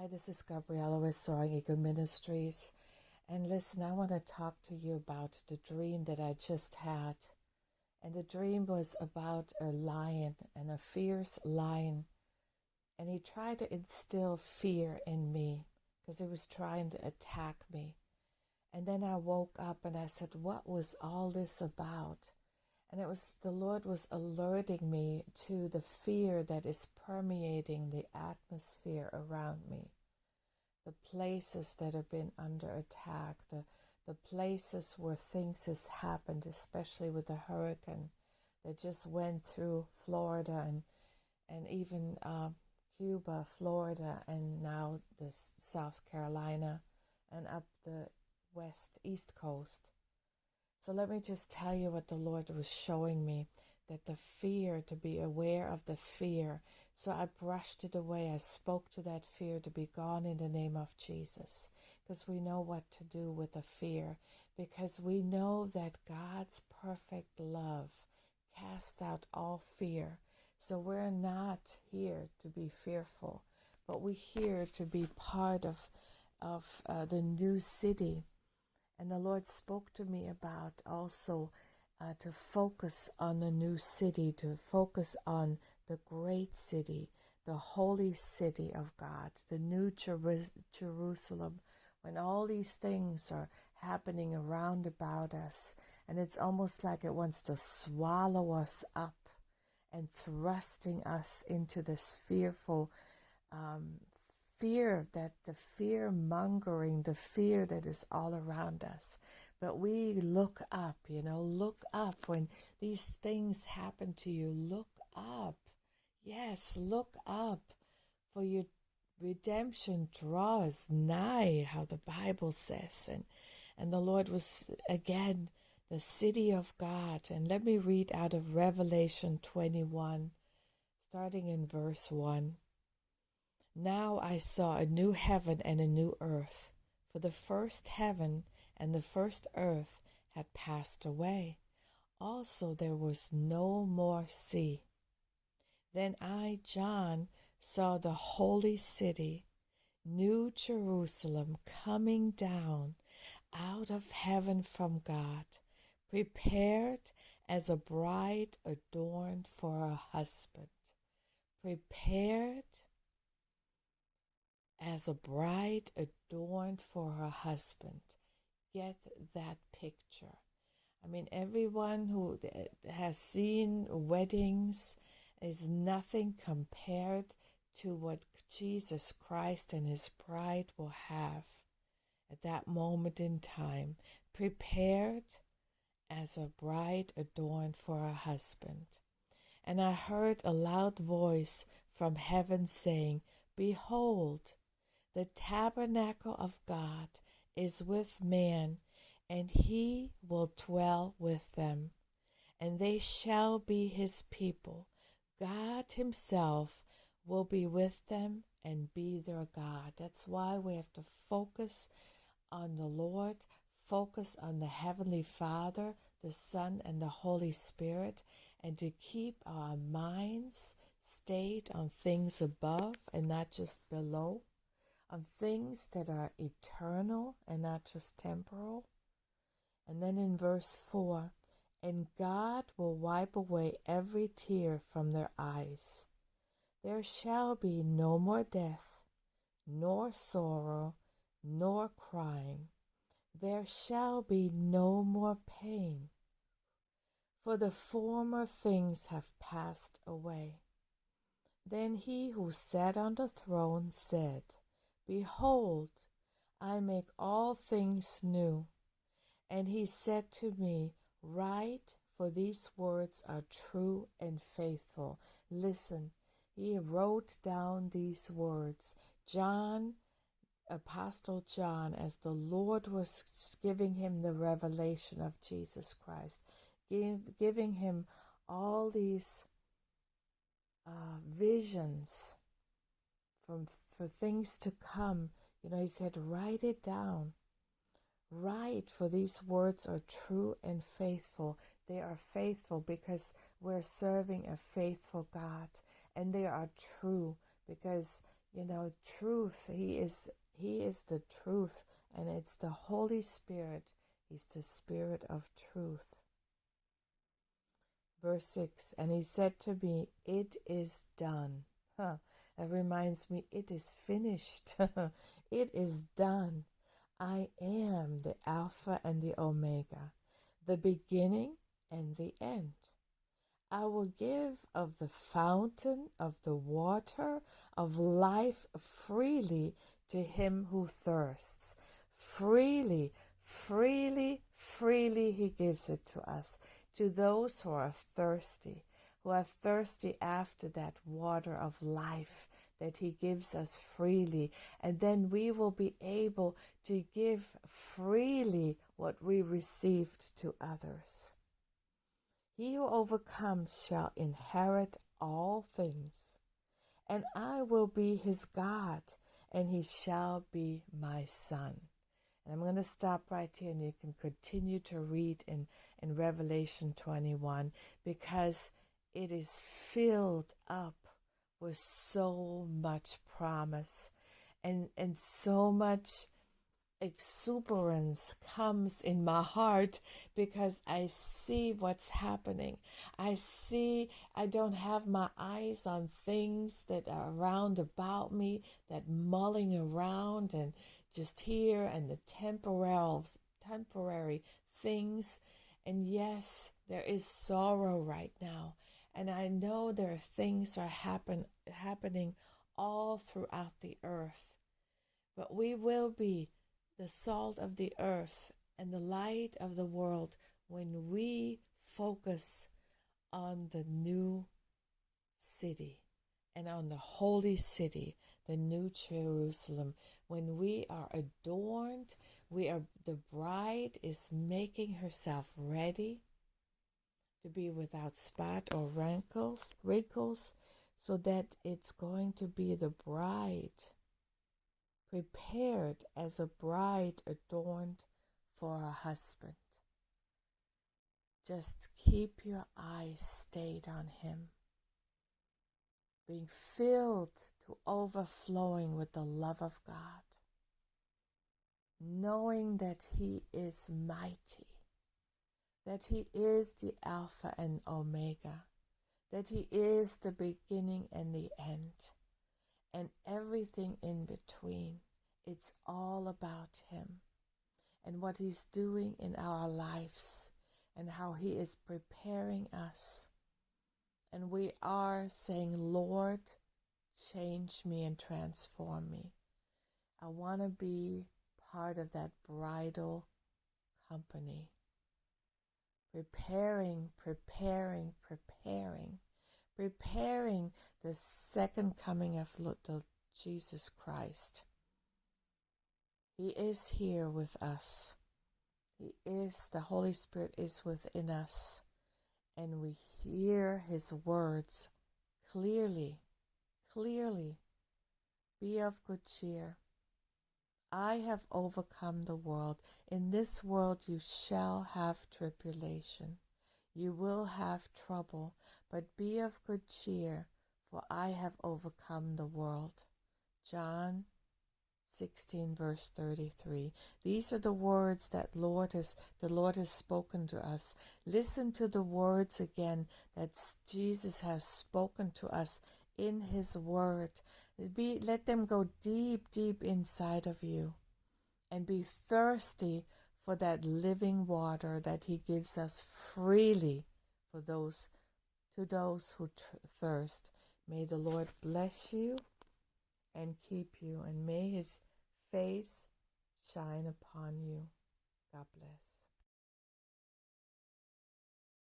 Hi, this is Gabriella with Soaring Eagle Ministries. And listen, I want to talk to you about the dream that I just had. And the dream was about a lion and a fierce lion. And he tried to instill fear in me because he was trying to attack me. And then I woke up and I said, What was all this about? And it was the Lord was alerting me to the fear that is permeating the atmosphere around me. The places that have been under attack, the, the places where things has happened, especially with the hurricane that just went through Florida and and even uh, Cuba, Florida, and now the South Carolina and up the west east coast. So let me just tell you what the Lord was showing me that the fear, to be aware of the fear. So I brushed it away. I spoke to that fear to be gone in the name of Jesus. Because we know what to do with the fear. Because we know that God's perfect love casts out all fear. So we're not here to be fearful, but we're here to be part of, of uh, the new city and the Lord spoke to me about also uh, to focus on the new city, to focus on the great city, the holy city of God, the new Jer- Jerusalem, when all these things are happening around about us. And it's almost like it wants to swallow us up and thrusting us into this fearful um, fear that the fear mongering, the fear that is all around us. But we look up, you know, look up when these things happen to you. Look up. Yes, look up for your redemption draws nigh, how the Bible says. And, and the Lord was again the city of God. And let me read out of Revelation 21, starting in verse 1. Now I saw a new heaven and a new earth, for the first heaven and the first earth had passed away. Also there was no more sea. Then I, John, saw the holy city, New Jerusalem, coming down out of heaven from God, prepared as a bride adorned for her husband. Prepared as a bride adorned for her husband. Get that picture. I mean, everyone who has seen weddings is nothing compared to what Jesus Christ and his bride will have at that moment in time, prepared as a bride adorned for her husband. And I heard a loud voice from heaven saying, Behold, the tabernacle of God is with man, and he will dwell with them, and they shall be his people. God himself will be with them and be their God. That's why we have to focus on the Lord, focus on the Heavenly Father, the Son, and the Holy Spirit, and to keep our minds stayed on things above and not just below on things that are eternal and not just temporal. And then in verse 4, and God will wipe away every tear from their eyes. There shall be no more death, nor sorrow, nor crying. There shall be no more pain, for the former things have passed away. Then he who sat on the throne said, Behold, I make all things new. And he said to me, Write, for these words are true and faithful. Listen, he wrote down these words. John, Apostle John, as the Lord was giving him the revelation of Jesus Christ, give, giving him all these uh, visions from for things to come. You know, he said, write it down. Write, for these words are true and faithful. They are faithful because we're serving a faithful God, and they are true because you know, truth. He is he is the truth and it's the Holy Spirit. He's the spirit of truth. Verse 6 And he said to me, It is done. Huh. That reminds me, it is finished. it is done. I am the Alpha and the Omega, the beginning and the end. I will give of the fountain of the water of life freely to him who thirsts. Freely, freely, freely he gives it to us, to those who are thirsty, who are thirsty after that water of life that he gives us freely. And then we will be able to give freely what we received to others. He who overcomes shall inherit all things, and I will be his God, and he shall be my son. And I'm going to stop right here, and you can continue to read in, in Revelation 21 because it is filled up with so much promise and, and so much exuberance comes in my heart because I see what's happening. I see I don't have my eyes on things that are around about me, that mulling around and just here and the temporal temporary things. And yes, there is sorrow right now. And I know there are things are happen happening all throughout the earth. But we will be the salt of the earth and the light of the world when we focus on the new city and on the holy city, the new Jerusalem. When we are adorned, we are the bride is making herself ready to be without spot or wrinkles, wrinkles, so that it's going to be the bride prepared as a bride adorned for her husband. Just keep your eyes stayed on him, being filled to overflowing with the love of God, knowing that he is mighty, that he is the Alpha and Omega, that he is the beginning and the end and everything in between. It's all about Him and what He's doing in our lives and how He is preparing us. And we are saying, Lord, change me and transform me. I want to be part of that bridal company. Preparing, preparing, preparing preparing the second coming of Jesus Christ. He is here with us. He is, the Holy Spirit is within us, and we hear His words clearly, clearly. Be of good cheer. I have overcome the world. In this world you shall have tribulation. You will have trouble, but be of good cheer, for I have overcome the world. John 16 verse 33 these are the words that lord has the lord has spoken to us listen to the words again that jesus has spoken to us in his word be let them go deep deep inside of you and be thirsty for that living water that he gives us freely for those to those who thirst. May the Lord bless you and keep you, and may his face shine upon you. God bless.